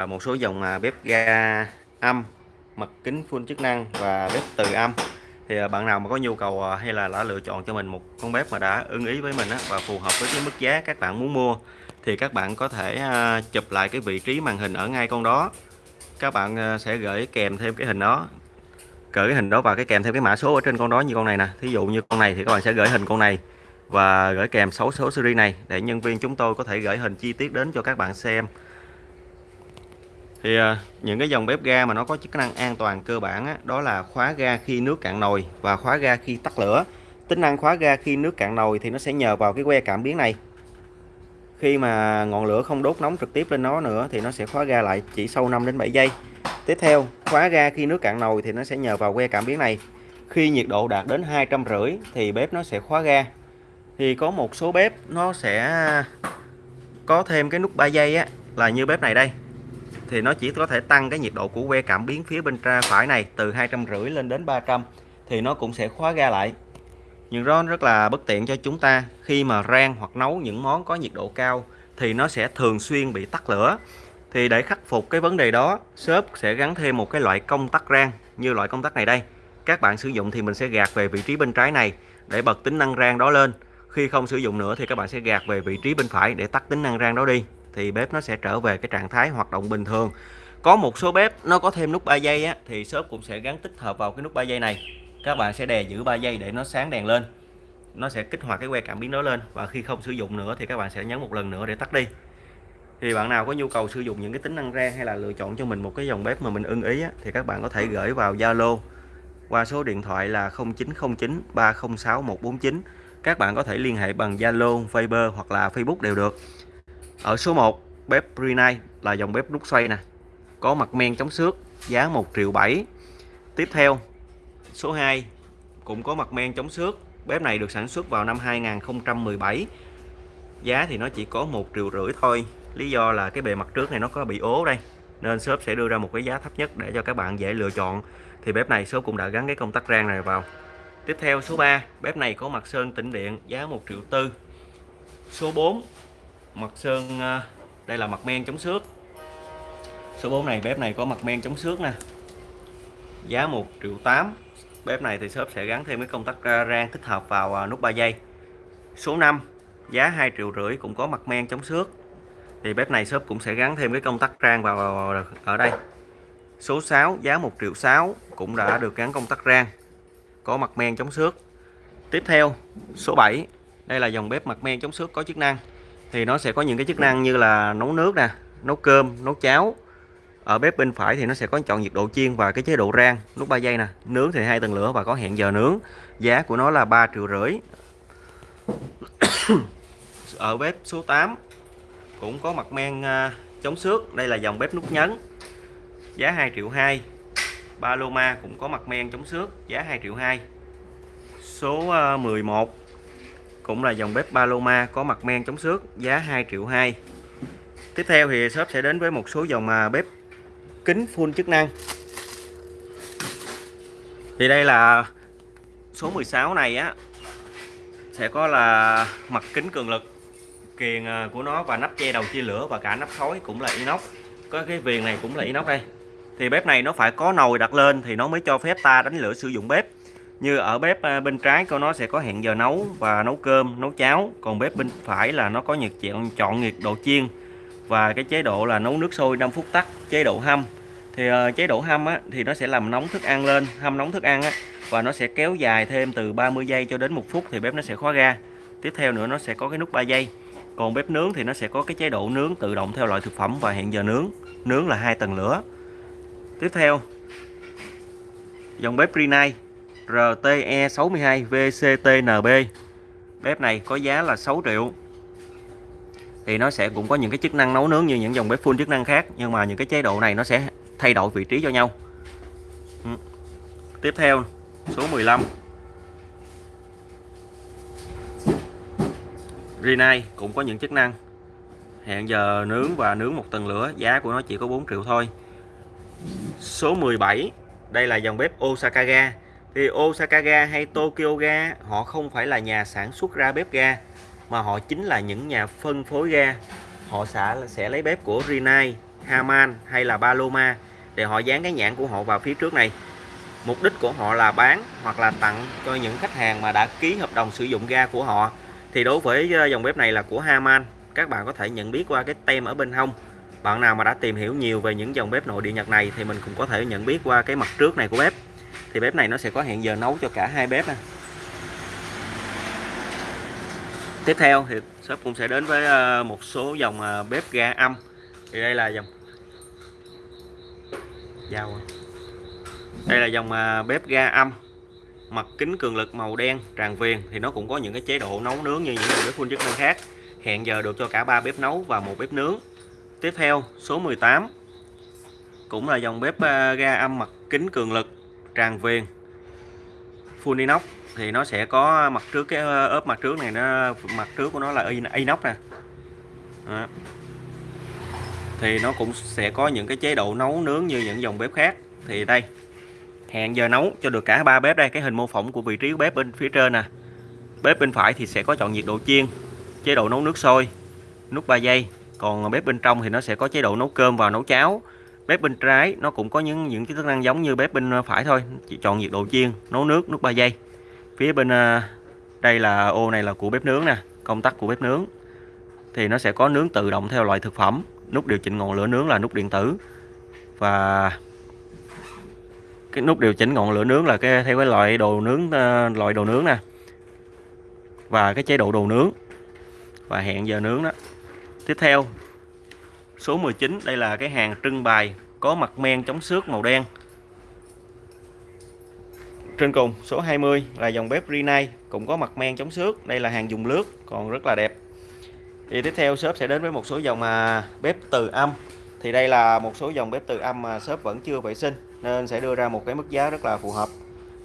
và một số dòng à, bếp ga âm mặt kính full chức năng và bếp từ âm. Thì à, bạn nào mà có nhu cầu à, hay là đã lựa chọn cho mình một con bếp mà đã ưng ý với mình và phù hợp với cái mức giá các bạn muốn mua, thì các bạn có thể chụp lại cái vị trí màn hình ở ngay con đó. Các bạn sẽ gửi kèm thêm cái hình đó, gửi cái hình đó và cái kèm thêm cái mã số ở trên con đó như con này nè. Thí dụ như con này thì các bạn sẽ gửi hình con này và gửi kèm 6 số series này để nhân viên chúng tôi có thể gửi hình chi tiết đến cho các bạn xem thì à, những cái dòng bếp ga mà nó có chức năng an toàn cơ bản á, đó là khóa ga khi nước cạn nồi và khóa ga khi tắt lửa. Tính năng khóa ga khi nước cạn nồi thì nó sẽ nhờ vào cái que cảm biến này. Khi mà ngọn lửa không đốt nóng trực tiếp lên nó nữa thì nó sẽ khóa ga lại chỉ sau 5 đến 7 giây. Tiếp theo khóa ga khi nước cạn nồi thì nó sẽ nhờ vào que cảm biến này. Khi nhiệt độ đạt đến hai trăm rưỡi thì bếp nó sẽ khóa ga. Thì có một số bếp nó sẽ có thêm cái nút 3 giây á là như bếp này đây thì nó chỉ có thể tăng cái nhiệt độ của que cảm biến phía bên tra phải này, từ hai trăm rưỡi lên đến 300 thì nó cũng sẽ khóa ga lại. Nhưng đó rất là bất tiện cho chúng ta. Khi mà rang hoặc nấu những món có nhiệt độ cao, thì nó sẽ thường xuyên bị tắt lửa. Thì để khắc phục cái vấn đề đó shop sẽ gắn thêm một cái loại công tắc rang như loại công tắc này đây. Các bạn sử dụng thì mình sẽ gạt về vị trí bên trái này để bật tính năng rang đó lên. Khi không sử dụng nữa thì các bạn sẽ gạt về vị trí bên phải để tắt tính năng rang đó đi thì bếp nó sẽ trở về cái trạng thái hoạt động bình thường. Có một số bếp nó có thêm nút 3 giây á, thì shop cũng sẽ gắn tích hợp vào cái nút 3 giây này. Các bạn sẽ đè giữ 3 giây để nó sáng đèn lên. Nó sẽ kích hoạt cái que cảm biến đó lên và khi không sử dụng nữa thì các bạn sẽ nhấn một lần nữa để tắt đi. Thì bạn nào có nhu cầu sử dụng những cái tính năng ra hay là lựa chọn cho mình một cái dòng bếp mà mình ưng ý á, thì các bạn có thể gửi vào Zalo qua số điện thoại là 0909 306 149 các bạn có thể liên hệ bằng Zalo, Viber hoặc là Facebook đều được ở số 1 bếp Brunei là dòng bếp nút xoay nè. Có mặt men chống xước, giá 1 triệu 7 tiếp theo, số 2 cũng có mặt men chống xước. Bếp này được sản xuất vào năm 2017 giá thì nó chỉ có 1 triệu rưỡi thôi. Lý do là cái bề mặt trước này nó có bị ố đây. Nên shop sẽ đưa ra một cái giá thấp nhất để cho các bạn dễ lựa chọn. Thì bếp này shop cũng đã gắn cái công tắc rang này vào. Tiếp theo, số 3 bếp này có mặt sơn tĩnh điện, giá 1 triệu tư. Số 4 mặt sơn à, đây là mặt men chống xước. Số 4 này, bếp này có mặt men chống xước nè. Giá 1 triệu 8 bếp này thì shop sẽ gắn thêm cái công tắc rang thích hợp vào à, nút 3 giây. Số 5 giá 2 triệu rưỡi cũng có mặt men chống xước. Thì bếp này shop cũng sẽ gắn thêm cái công tắc rang vào, ở đây. Số 6 giá 1 triệu 6 cũng đã được gắn công tắc rang, có mặt men chống xước. Tiếp theo, số 7 đây là dòng bếp mặt men chống xước có chức năng thì nó sẽ có những cái chức năng như là nấu nước nè, nấu cơm, nấu cháo. Ở bếp bên phải thì nó sẽ có chọn nhiệt độ chiên và cái chế độ rang. Lúc 3 giây nè, nướng thì hai tầng lửa và có hẹn giờ nướng. Giá của nó là 3 triệu rưỡi. Ở bếp số 8 cũng có mặt men à, chống xước. Đây là dòng bếp nút nhấn. Giá 2 triệu 2 Paloma cũng có mặt men chống xước. Giá 2 triệu 2 số à, 11 cũng là dòng bếp Paloma có mặt men chống xước, giá 2 triệu 2 tiếp theo thì shop sẽ đến với một số dòng à, bếp kính full chức năng. Thì đây là số 16 này á, sẽ có là mặt kính cường lực, kiền à, của nó và nắp che đầu chia lửa và cả nắp khói cũng là inox. Có cái viền này cũng là inox đây. Thì bếp này nó phải có nồi đặt lên thì nó mới cho phép ta đánh lửa sử dụng bếp như ở bếp à, bên trái của nó sẽ có hẹn giờ nấu và nấu cơm nấu cháo. Còn bếp bên phải là nó có nhiệt chọn chọn nhiệt độ chiên. Và cái chế độ là nấu nước sôi 5 phút tắt chế độ hâm. Thì uh, chế độ hâm á, thì nó sẽ làm nóng thức ăn lên hâm nóng thức ăn á, và nó sẽ kéo dài thêm từ 30 giây cho đến một phút thì bếp nó sẽ khóa ga tiếp theo nữa nó sẽ có cái nút 3 giây. Còn bếp nướng thì nó sẽ có cái chế độ nướng tự động theo loại thực phẩm và hẹn giờ nướng. Nướng là hai tầng lửa. Tiếp theo dòng bếp Renai RTE62 VCTNB bếp này có giá là 6 triệu. Thì nó sẽ cũng có những cái chức năng nấu nướng như những dòng bếp full chức năng khác, nhưng mà những cái chế độ này nó sẽ thay đổi vị trí cho nhau. Ừ. tiếp theo, số 15 Rinnai cũng có những chức năng. Hẹn giờ nướng và nướng một tầng lửa, giá của nó chỉ có 4 triệu thôi. Số 17 đây là dòng bếp Osaka ga thì Osaka ga hay Tokyo ga, họ không phải là nhà sản xuất ra bếp ga, mà họ chính là những nhà phân phối ga. Họ sẽ sẽ lấy bếp của Rinnai, Haman hay là Paloma để họ dán cái nhãn của họ vào phía trước này. Mục đích của họ là bán hoặc là tặng cho những khách hàng mà đã ký hợp đồng sử dụng ga của họ. Thì đối với ờ, dòng bếp này là của Haman, các bạn có thể nhận biết qua cái tem ở bên hông. Bạn nào mà đã tìm hiểu nhiều về những dòng bếp nội địa Nhật này thì mình cũng có thể nhận biết qua cái mặt trước này của bếp thì bếp này nó sẽ có hẹn giờ nấu cho cả hai bếp nè tiếp theo thì shop cũng sẽ đến với ờ, một số dòng ờ, bếp ga âm. Thì đây là dòng dao đây là dòng ờ, bếp ga âm. Mặt kính cường lực màu đen, tràn viền. Thì nó cũng có những cái chế độ nấu nướng như những dòng bếp full chức năng khác. Hẹn giờ được cho cả ba bếp nấu và một bếp nướng. Tiếp theo, số 18 cũng là dòng bếp ga âm mặt kính cường lực trang viên, full inox thì nó sẽ có mặt trước cái ờ, ốp mặt trước này nó mặt trước của nó là inox nè. Đó. thì nó cũng sẽ có những cái chế độ nấu nướng như những dòng bếp khác. Thì đây hẹn giờ nấu cho được cả ba bếp đây. Cái hình mô phỏng của vị trí của bếp bên phía trên nè. Bếp bên phải thì sẽ có chọn nhiệt độ chiên chế độ nấu nước sôi nút 3 giây. Còn bếp bên trong thì nó sẽ có chế độ nấu cơm và nấu cháo bếp bên trái, nó cũng có những những cái chức năng giống như bếp bên phải thôi. Chỉ chọn nhiệt độ chiên, nấu nước nút 3 giây. Phía bên à, đây là ô này là của bếp nướng nè, công tắc của bếp nướng. Thì nó sẽ có nướng tự động theo loại thực phẩm. Nút điều chỉnh ngọn lửa nướng là nút điện tử. Và cái nút điều chỉnh ngọn lửa nướng là cái, theo cái loại đồ nướng à, loại đồ nướng nè. Và cái chế độ đồ nướng. Và hẹn giờ nướng đó. Tiếp theo số 19 đây là cái hàng trưng bày có mặt men chống xước màu đen trên cùng, số 20 là dòng bếp Rinnai, cũng có mặt men chống xước. Đây là hàng dùng lướt, còn rất là đẹp. Thì tiếp theo, shop sẽ đến với một số dòng mà bếp từ âm. Thì đây là một số dòng bếp từ âm mà shop vẫn chưa vệ sinh, nên sẽ đưa ra một cái mức giá rất là phù hợp.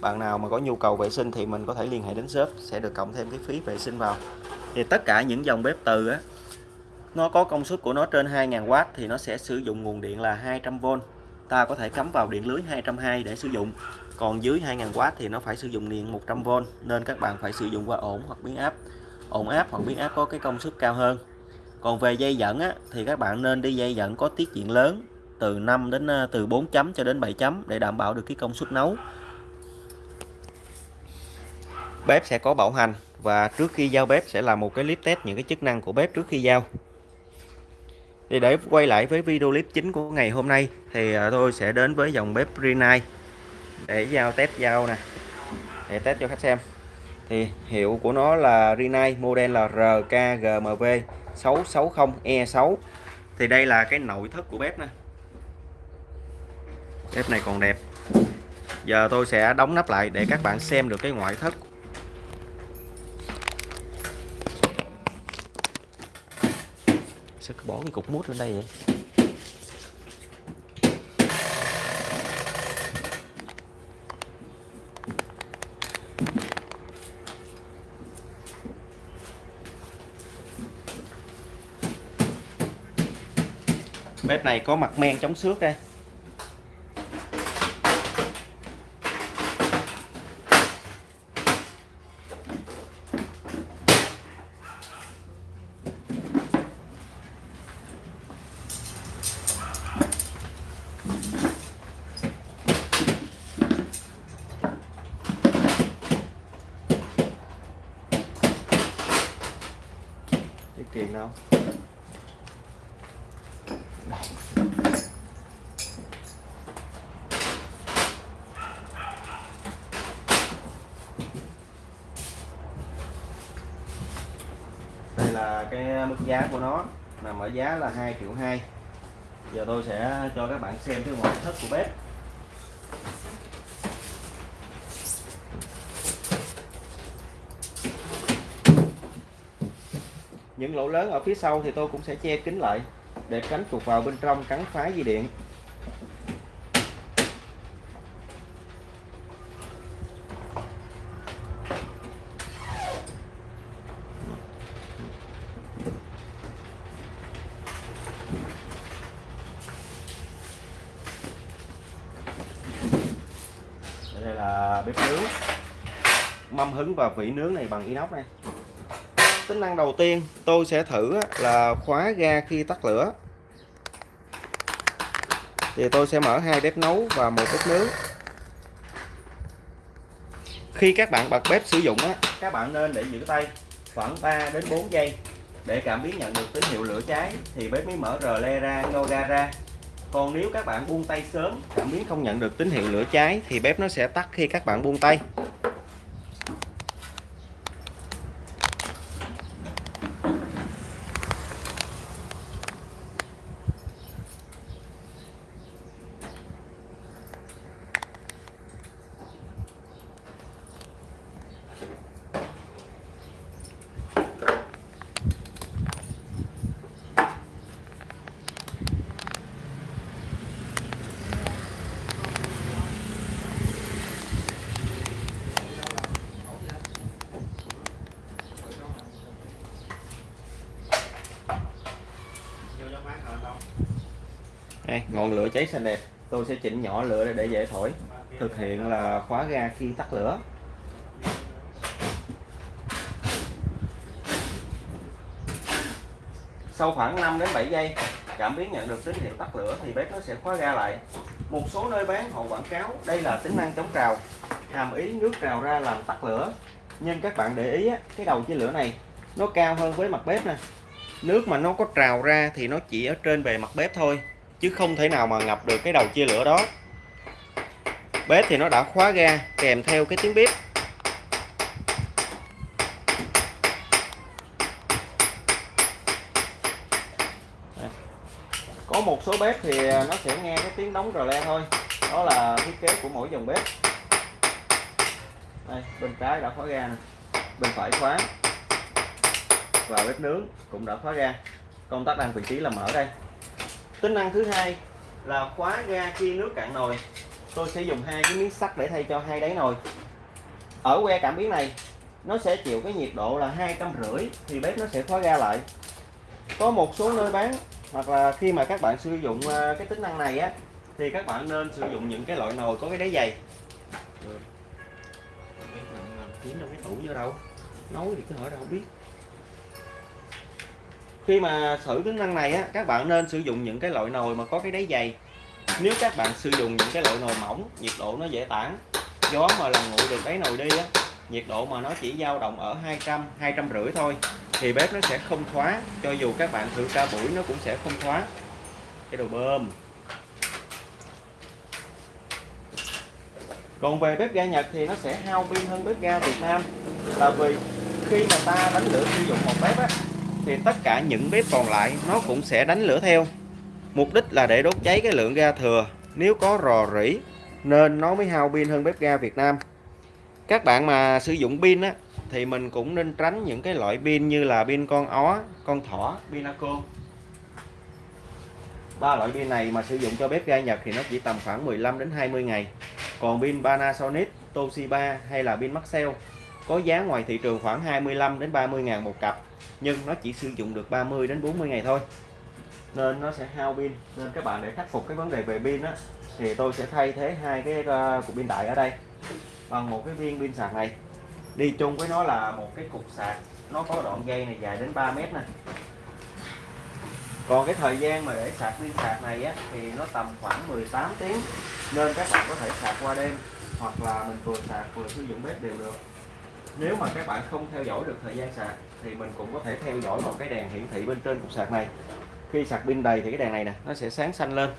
Bạn nào mà có nhu cầu vệ sinh thì mình có thể liên hệ đến shop, sẽ được cộng thêm cái phí vệ sinh vào. Thì tất cả những dòng bếp từ á nó có công suất của nó trên 2000W thì nó sẽ sử dụng nguồn điện là 200V. Ta có thể cắm vào điện lưới 220 để sử dụng. Còn dưới 2000W thì nó phải sử dụng điện 100V nên các bạn phải sử dụng qua ổn hoặc biến áp. Ổn áp hoặc biến áp có cái công suất cao hơn. Còn về dây dẫn á, thì các bạn nên đi dây dẫn có tiết diện lớn từ 5 đến ờ, từ 4 chấm cho đến 7 chấm để đảm bảo được cái công suất nấu. Bếp sẽ có bảo hành và trước khi giao bếp sẽ là một cái clip test những cái chức năng của bếp trước khi giao thì để quay lại với video clip chính của ngày hôm nay, thì à, tôi sẽ đến với dòng bếp Rinnai để giao test giao nè. Để test cho khách xem. Thì hiệu của nó là Rinnai model là RKGMV 660E6 thì đây là cái nội thất của bếp nè. Bếp này còn đẹp. Giờ tôi sẽ đóng nắp lại để các bạn xem được cái ngoại thất sao bỏ cái cục mút lên đây vậy? Bếp này có mặt men chống xước đây tiền đâu đây là cái mức giá của nó nằm ở giá là 2 triệu 2 giờ tôi sẽ cho các bạn xem cái ngoại thất của bếp. Những lỗ lớn ở phía sau thì tôi cũng sẽ che kín lại để tránh chuột vào bên trong cắn phá dây điện đây là bếp nướng mâm hứng và vỉ nướng này bằng inox này tính năng đầu tiên tôi sẽ thử là khóa ga khi tắt lửa. Thì tôi sẽ mở hai bếp nấu và một bếp nướng. Khi các bạn bật bếp sử dụng á, các bạn nên để giữ tay khoảng 3 đến 4 giây. Để cảm biến nhận được tín hiệu lửa cháy thì bếp mới mở rờ le ra nhô ga ra. Còn nếu các bạn buông tay sớm, cảm biến không nhận được tín hiệu lửa cháy thì bếp nó sẽ tắt khi các bạn buông tay Đây, ngọn lửa cháy xanh đẹp, tôi sẽ chỉnh nhỏ lửa để dễ thổi. Thực hiện là khóa ga khi tắt lửa. Sau khoảng 5 đến 7 giây, cảm biến nhận được tín hiệu tắt lửa thì bếp nó sẽ khóa ga lại. Một số nơi bán họ quảng cáo, đây là tính năng chống trào. Hàm ý nước trào ra làm tắt lửa. Nhưng các bạn để ý cái đầu chia lửa này, nó cao hơn với mặt bếp nè. Nước mà nó có trào ra thì nó chỉ ở trên bề mặt bếp thôi chứ không thể nào mà ngập được cái đầu chia lửa đó. Bếp thì nó đã khóa ga, kèm theo cái tiếng bếp. Có một số bếp thì nó sẽ nghe cái tiếng đóng rờ le thôi. Đó là thiết kế của mỗi dòng bếp. Đây, bên trái đã khóa ga nè. Bên phải khóa. Và bếp nướng cũng đã khóa ga. Công tắc đang vị trí là mở đây tính năng thứ hai là khóa ga khi nước cạn nồi. Tôi sẽ dùng hai cái miếng sắt để thay cho hai đáy nồi. Ở que cảm biến này, nó sẽ chịu cái nhiệt độ là hai trăm rưỡi thì bếp nó sẽ khóa ga lại. Có một số nơi bán, hoặc là khi mà các bạn sử dụng à, cái tính năng này á, thì các bạn nên sử dụng những cái loại nồi có cái đáy dày. Kiếm đâu cái tủ vô đâu. Nấu thì cứ hỏi đâu không biết khi mà thử tính năng này á, các bạn nên sử dụng những cái loại nồi mà có cái đáy dày. Nếu các bạn sử dụng những cái loại nồi mỏng, nhiệt độ nó dễ tản. Gió mà làm nguội được đáy nồi đi á, nhiệt độ mà nó chỉ dao động ở 200 200 rưỡi thôi, thì bếp nó sẽ không khóa cho dù các bạn thử ca buổi, nó cũng sẽ không khóa cái đồ bơm. Còn về bếp ga Nhật thì nó sẽ hao pin hơn bếp ga Việt Nam. Là vì khi mà ta đánh lửa sử dụng một bếp á thì tất cả những bếp còn lại nó cũng sẽ đánh lửa theo. Mục đích là để đốt cháy cái lượng ga thừa. Nếu có rò rỉ, nên nó mới hao pin hơn bếp ga Việt Nam. Các bạn mà sử dụng pin á, thì mình cũng nên tránh những cái loại pin như là pin con ó, con thỏ pinaco ba loại pin này mà sử dụng cho bếp ga Nhật thì nó chỉ tầm khoảng 15 đến 20 ngày. Còn pin Panasonic, Toshiba hay là pin Maxell có giá ngoài thị trường khoảng 25 đến 30 ngàn một cặp nhưng nó chỉ sử dụng được 30 đến 40 ngày thôi. Nên nó sẽ hao pin. Nên các bạn để khắc phục cái vấn đề về pin á thì tôi sẽ thay thế hai cái uh, cục pin đại ở đây bằng một cái viên pin sạc này. Đi chung với nó là một cái cục sạc nó có đoạn dây này dài đến 3 mét nè. Còn cái thời gian mà để sạc pin sạc này á thì nó tầm khoảng 18 tiếng. Nên các bạn có thể sạc qua đêm hoặc là mình vừa sạc vừa sử dụng bếp đều được. Nếu mà các bạn không theo dõi được thời gian sạc thì mình cũng có thể theo dõi một cái đèn hiển thị bên trên cục sạc này. Khi sạc pin đầy thì cái đèn này nè nó sẽ sáng xanh lên.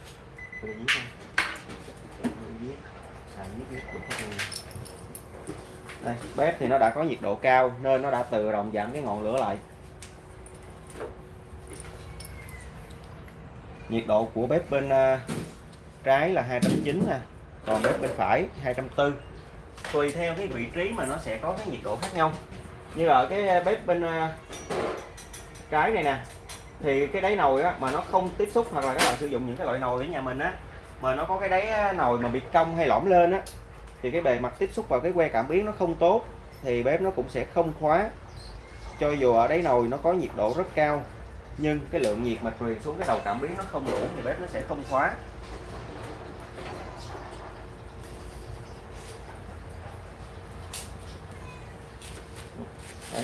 Đây, bếp thì nó đã có nhiệt độ cao nên nó đã tự động giảm cái ngọn lửa lại. Nhiệt độ của bếp bên uh, trái là 290 nè còn bếp bên phải 240 tùy theo cái vị trí mà nó sẽ có cái nhiệt độ khác nhau như ở cái ờ, bếp bên ờ, cái trái này nè, thì cái đáy nồi á, mà nó không tiếp xúc hoặc là các bạn sử dụng những cái loại nồi ở nhà mình á, mà nó có cái đáy ờ, nồi mà bị cong hay lõm lên á, thì cái bề mặt tiếp xúc vào cái que cảm biến nó không tốt, thì bếp nó cũng sẽ không khóa. Cho dù ở đáy nồi nó có nhiệt độ rất cao, nhưng cái lượng nhiệt mà truyền xuống cái đầu cảm biến nó không đủ thì bếp nó sẽ không khóa.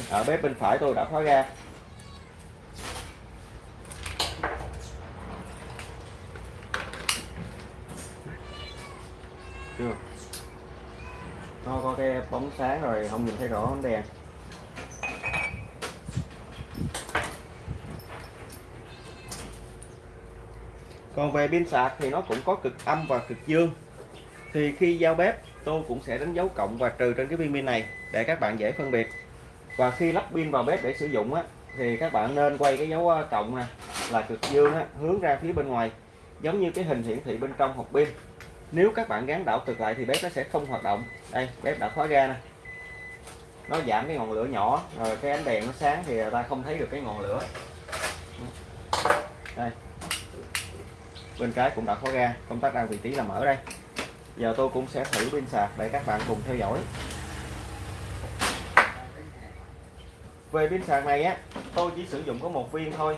Ở bếp bên phải tôi đã khóa ga chưa? Nó có cái bóng sáng rồi, không nhìn thấy rõ bóng đèn còn về pin sạc thì nó cũng có cực âm và cực dương. Thì khi giao bếp, tôi cũng sẽ đánh dấu cộng và trừ trên cái pin pin này, để các bạn dễ phân biệt và khi lắp pin vào bếp để sử dụng á, thì các bạn nên quay cái dấu ờ, cộng nè là cực dương á, hướng ra phía bên ngoài giống như cái hình hiển thị bên trong hộp pin. Nếu các bạn gắn đảo cực lại thì bếp nó sẽ không hoạt động. Đây bếp đã khóa ra nè. Nó giảm cái ngọn lửa nhỏ rồi cái ánh đèn nó sáng thì ta không thấy được cái ngọn lửa. Đây. Bên trái cũng đã khóa ra công tắc đang vị trí là mở đây. Giờ tôi cũng sẽ thử pin sạc để các bạn cùng theo dõi. Về pin sạc này á tôi chỉ sử dụng có một viên thôi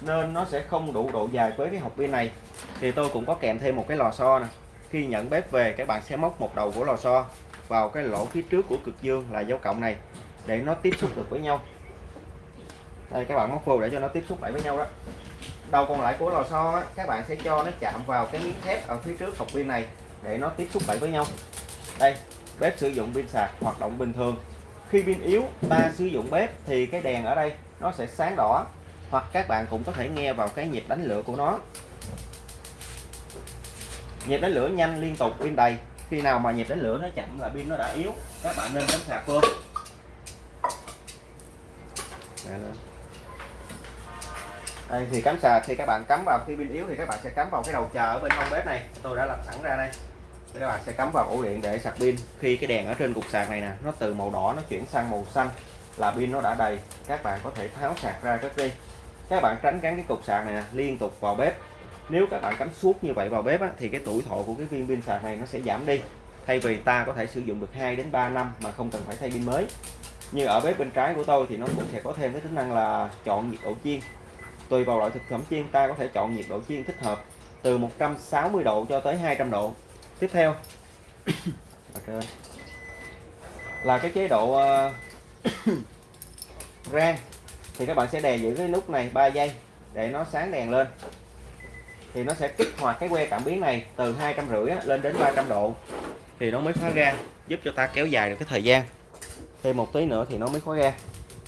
nên nó sẽ không đủ độ dài với cái hộp pin này. Thì tôi cũng có kèm thêm một cái lò xo nè. Khi nhận bếp về các bạn sẽ móc một đầu của lò xo vào cái lỗ phía trước của cực dương là dấu cộng này để nó tiếp xúc được với nhau. Đây các bạn móc vô để cho nó tiếp xúc lại với nhau đó. Đầu còn lại của lò xo á, các bạn sẽ cho nó chạm vào cái miếng thép ở phía trước hộp pin này để nó tiếp xúc lại với nhau. Đây bếp sử dụng pin sạc hoạt động bình thường khi pin yếu, ta sử dụng bếp thì cái đèn ở đây nó sẽ sáng đỏ. Hoặc các bạn cũng có thể nghe vào cái nhịp đánh lửa của nó. Nhịp đánh lửa nhanh liên tục, pin đầy. Khi nào mà nhịp đánh lửa nó chậm là pin nó đã yếu. Các bạn nên cắm sạc luôn. Dạ. đây, thì cắm sạc thì các bạn cắm vào. Khi pin yếu thì các bạn sẽ cắm vào cái đầu chờ ở bên hông bếp này. Tôi đã làm sẵn ra đây các bạn sẽ cắm vào ổ điện để sạc pin. Khi cái đèn ở trên cục sạc này nè nó từ màu đỏ nó chuyển sang màu xanh là pin nó đã đầy. Các bạn có thể tháo sạc ra cất đi. Các bạn tránh gắn cái cục sạc này nè, liên tục vào bếp. Nếu các bạn cắm suốt như vậy vào bếp á, thì cái tuổi thọ của cái viên pin sạc này nó sẽ giảm đi. Thay vì ta có thể sử dụng được 2 đến 3 năm mà không cần phải thay pin mới. Như ở bếp bên trái của tôi thì nó cũng sẽ có thêm cái tính năng là chọn nhiệt độ chiên. Tùy vào loại thực phẩm chiên ta có thể chọn nhiệt độ chiên thích hợp từ 160 độ cho tới 200 độ tiếp theo. Là cái chế độ ờ, uh, rang thì các bạn sẽ đè giữ cái nút này 3 giây để nó sáng đèn lên. Thì nó sẽ kích hoạt cái que cảm biến này từ hai trăm rưỡi lên đến 300 độ. Thì nó mới khóa ra giúp cho ta kéo dài được cái thời gian. Thêm một tí nữa thì nó mới khóa ra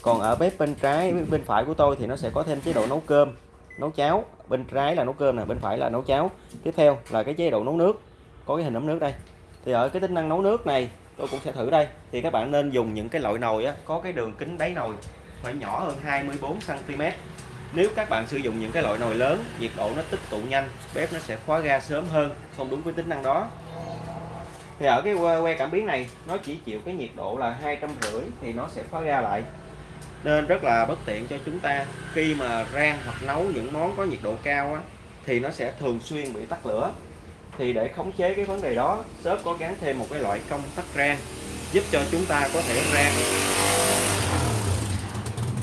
còn ở bếp bên trái bên phải của tôi thì nó sẽ có thêm chế độ nấu cơm nấu cháo. Bên trái là nấu cơm nè bên phải là nấu cháo. Tiếp theo là cái chế độ nấu nước có cái hình ấm nước đây. Thì ở cái tính năng nấu nước này tôi cũng sẽ thử đây. Thì các bạn nên dùng những cái loại nồi á, có cái đường kính đáy nồi phải nhỏ hơn 24 cm nếu các bạn sử dụng những cái loại nồi lớn nhiệt độ nó tích tụ nhanh bếp nó sẽ khóa ga sớm hơn không đúng với tính năng đó. Thì ở cái que cảm biến này nó chỉ chịu cái nhiệt độ là hai trăm rưỡi thì nó sẽ khóa ga lại. Nên rất là bất tiện cho chúng ta. Khi mà rang hoặc nấu những món có nhiệt độ cao á, thì nó sẽ thường xuyên bị tắt lửa thì để khống chế cái vấn đề đó shop có gắn thêm một cái loại công tắc rang giúp cho chúng ta có thể rang.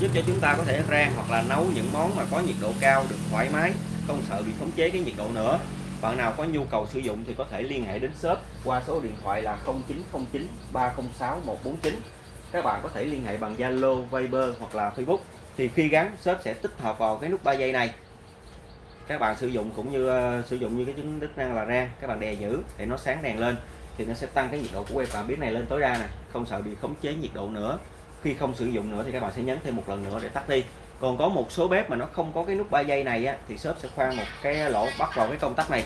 Giúp cho chúng ta có thể rang hoặc là nấu những món mà có nhiệt độ cao được thoải mái không sợ bị khống chế cái nhiệt độ nữa. Bạn nào có nhu cầu sử dụng thì có thể liên hệ đến shop qua số điện thoại là 0909 306 149 các bạn có thể liên hệ bằng Zalo, Viber hoặc là Facebook. Thì khi gắn shop sẽ tích hợp vào cái nút 3 giây này các bạn sử dụng cũng như uh, sử dụng như cái chức chức năng là rang các bạn đè giữ để nó sáng đèn lên thì nó sẽ tăng cái nhiệt độ của que cảm biến này lên tối đa nè không sợ bị khống chế nhiệt độ nữa. Khi không sử dụng nữa thì các bạn sẽ nhấn thêm một lần nữa để tắt đi. Còn có một số bếp mà nó không có cái nút 3 giây này á, thì shop sẽ khoan một cái lỗ bắt vào cái công tắc này.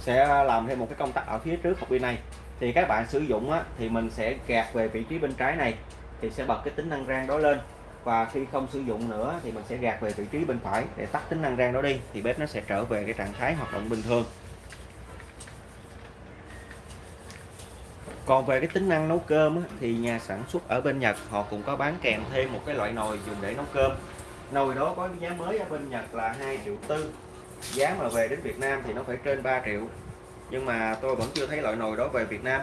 Sẽ làm thêm một cái công tắc ở phía trước hộp pin này. Thì các bạn sử dụng á, thì mình sẽ gạt về vị trí bên trái này thì sẽ bật cái tính năng rang đó lên và khi không sử dụng nữa thì mình sẽ gạt về vị trí bên phải để tắt tính năng rang đó đi. Thì bếp nó sẽ trở về cái trạng thái hoạt động bình thường. Còn về cái tính năng nấu cơm thì nhà sản xuất ở bên Nhật, họ cũng có bán kèm thêm một cái loại nồi dùng để nấu cơm. Nồi đó có giá mới ở bên Nhật là 2 triệu tư. Giá mà về đến Việt Nam thì nó phải trên 3 triệu. Nhưng mà tôi vẫn chưa thấy loại nồi đó về Việt Nam.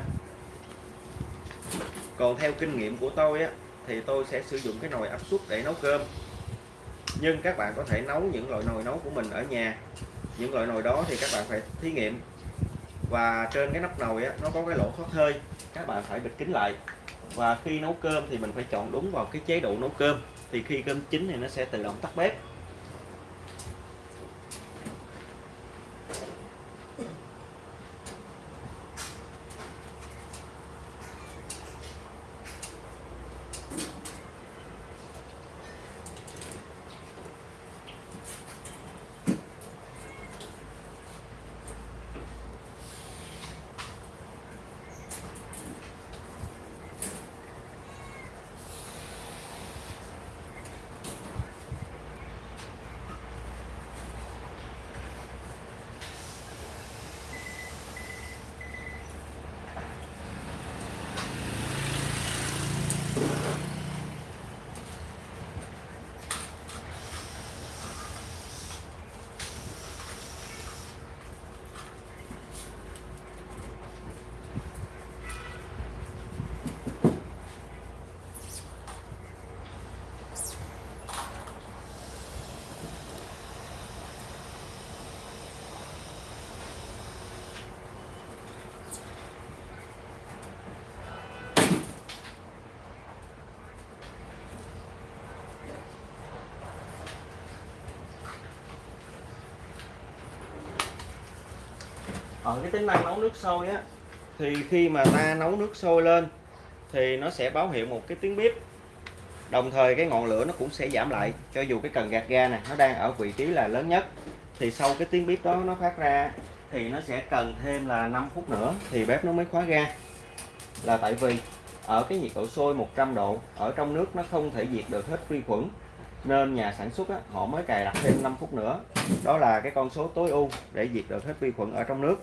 Còn theo kinh nghiệm của tôi á thì tôi sẽ sử dụng cái nồi áp suất để nấu cơm. Nhưng các bạn có thể nấu những loại nồi nấu của mình ở nhà. Những loại nồi đó thì các bạn phải thí nghiệm. Và trên cái nắp nồi á, nó có cái lỗ thoát hơi các bạn phải bịt kín lại. Và khi nấu cơm thì mình phải chọn đúng vào cái chế độ nấu cơm. Thì khi cơm chín thì nó sẽ tự động tắt bếp. Ở cái tính năng nấu nước sôi á thì khi mà ta nấu nước sôi lên thì nó sẽ báo hiệu một cái tiếng bếp. Đồng thời cái ngọn lửa nó cũng sẽ giảm lại cho dù cái cần gạt ga này nó đang ở vị trí là lớn nhất. Thì sau cái tiếng bếp đó nó phát ra thì nó sẽ cần thêm là 5 phút nữa thì bếp nó mới khóa ga. Là tại vì ở cái nhiệt độ sôi 100 độ ở trong nước nó không thể diệt được hết vi khuẩn nên nhà sản xuất á, họ mới cài đặt thêm 5 phút nữa. Đó là cái con số tối ưu để diệt được hết vi khuẩn ở trong nước.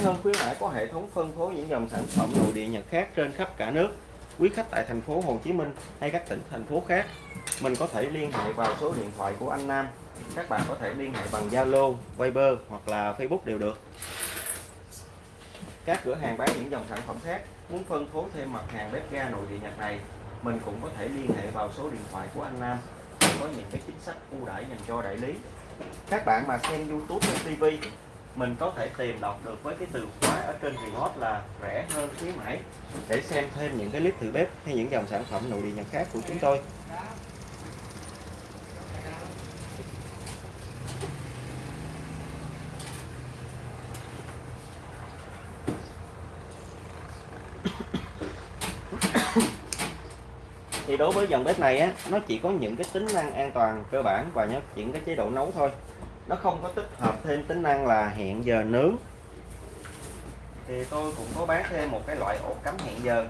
Rẻ hơn khuyến mãi có hệ thống phân phối những dòng sản phẩm nội địa Nhật khác trên khắp cả nước. Quý khách tại thành phố Hồ Chí Minh hay các tỉnh thành phố khác, mình có thể liên hệ vào số điện thoại của anh Nam. Các bạn có thể liên hệ bằng Zalo, Viber hoặc là Facebook đều được. Các cửa hàng bán những dòng sản phẩm khác muốn phân phối thêm mặt hàng bếp ga nội địa Nhật này, mình cũng có thể liên hệ vào số điện thoại của anh Nam. Có những cái chính sách ưu đãi dành cho đại lý. Các bạn mà xem YouTube hay TV mình có thể tìm đọc được với cái từ khóa ở trên remote là rẻ hơn khuyến mãi. Để xem thêm những cái clip thử bếp hay những dòng sản phẩm nội địa nhật khác của chúng tôi. Thì đối với dòng bếp này á, nó chỉ có những cái tính năng an toàn, cơ bản và những cái chế độ nấu thôi nó không có tích hợp thêm tính năng là hẹn giờ nướng. Thì tôi cũng có bán thêm một cái loại ổ cắm hẹn giờ.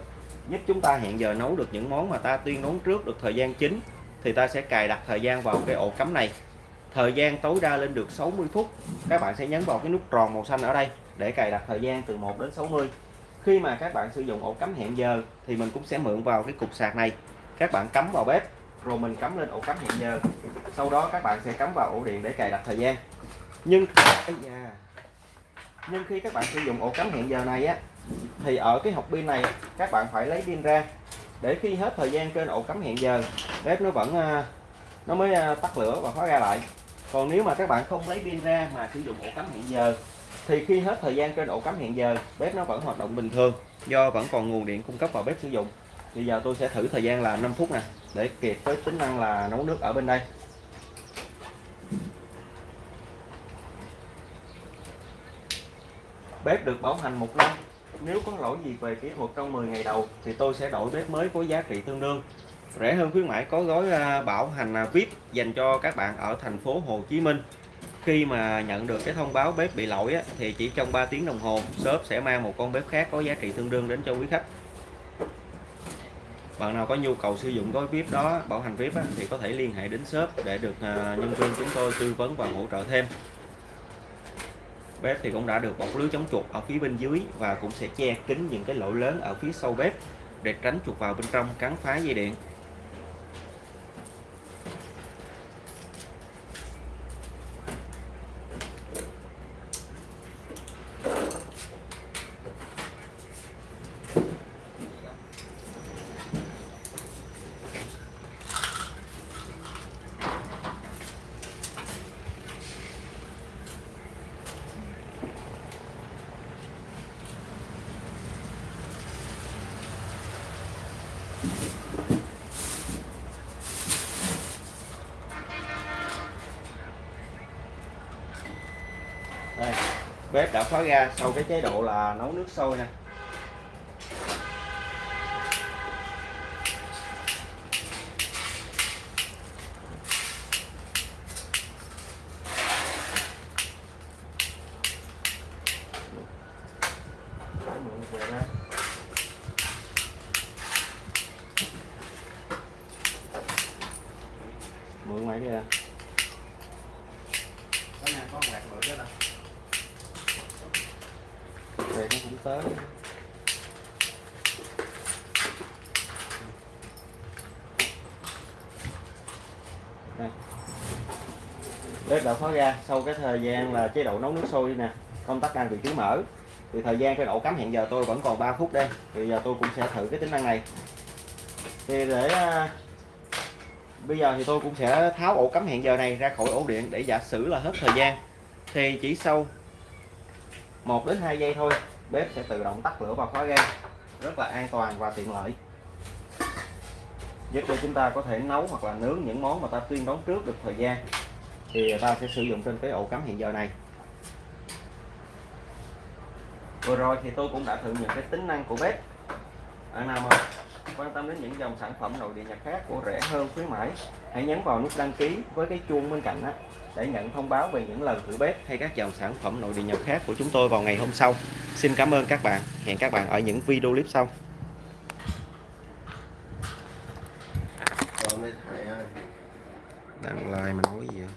Giúp chúng ta hẹn giờ nấu được những món mà ta tuyên đoán trước được thời gian chính thì ta sẽ cài đặt thời gian vào cái ổ cắm này. Thời gian tối đa lên được 60 phút. Các bạn sẽ nhấn vào cái nút tròn màu xanh ở đây để cài đặt thời gian từ 1 đến 60 khi mà các bạn sử dụng ổ cắm hẹn giờ thì mình cũng sẽ mượn vào cái cục sạc này. Các bạn cắm vào bếp rồi mình cắm lên ổ cắm hẹn giờ. Sau đó các bạn sẽ cắm vào ổ điện để cài đặt thời gian. Nhưng nhưng khi các bạn sử dụng ổ cắm hẹn giờ này á, thì ở cái hộp pin này, các bạn phải lấy pin ra. Để khi hết thời gian trên ổ cắm hẹn giờ, bếp nó vẫn à, nó mới à, tắt lửa và khóa ra lại. Còn nếu mà các bạn không lấy pin ra mà sử dụng ổ cắm hẹn giờ, thì khi hết thời gian trên ổ cắm hẹn giờ, bếp nó vẫn hoạt động bình thường, do vẫn còn nguồn điện cung cấp vào bếp sử dụng. Bây giờ tôi sẽ thử thời gian là 5 phút nè để kịp với tính năng là nấu nước ở bên đây. Bếp được bảo hành một năm. Nếu có lỗi gì về kỹ thuật trong 10 ngày đầu thì tôi sẽ đổi bếp mới có giá trị tương đương. Rẻ hơn khuyến mãi có gói à, bảo hành à, VIP dành cho các bạn ở thành phố Hồ Chí Minh. Khi mà nhận được cái thông báo bếp bị lỗi á, thì chỉ trong 3 tiếng đồng hồ shop sẽ mang một con bếp khác có giá trị tương đương đến cho quý khách bạn nào có nhu cầu sử dụng gói VIP đó bảo hành VIP á, thì có thể liên hệ đến shop để được à, nhân viên chúng tôi tư vấn và hỗ trợ thêm. Bếp thì cũng đã được bọc lưới chống chuột ở phía bên dưới và cũng sẽ che kín những cái lỗ lớn ở phía sau bếp để tránh chuột vào bên trong cắn phá dây điện đây bếp khóa ra sau cái chế độ là nấu nước sôi nè mượn mày kìa có nhà có quạt mượn đó nè về nó cũng tới đây khóa ra sau cái thời gian là chế độ nấu nước sôi nè, công tắc đang vị trí mở, thì thời gian cái ổ cắm hẹn giờ tôi vẫn còn 3 phút đây, thì giờ tôi cũng sẽ thử cái tính năng này. Thì để à, bây giờ thì tôi cũng sẽ tháo ổ cắm hẹn giờ này ra khỏi ổ điện để giả sử là hết thời gian, thì chỉ sau 1 đến 2 giây thôi, bếp sẽ tự động tắt lửa và khóa ga, rất là an toàn và tiện lợi. Giúp cho chúng ta có thể nấu hoặc là nướng những món mà ta tuyên đoán trước được thời gian thì ta sẽ sử dụng trên cái ổ cắm hiện giờ này. Vừa rồi thì tôi cũng đã thử những cái tính năng của bếp. Bạn nào mà quan tâm đến những dòng sản phẩm nội địa nhật khác của rẻ hơn khuyến mãi hãy nhấn vào nút đăng ký với cái chuông bên cạnh đó để nhận thông báo về những lần thử bếp hay các dòng sản phẩm nội địa nhật khác của chúng tôi vào ngày hôm sau. Xin cảm ơn các bạn. Hẹn các bạn ở những video clip sau. Đăng like mà nói gì vậy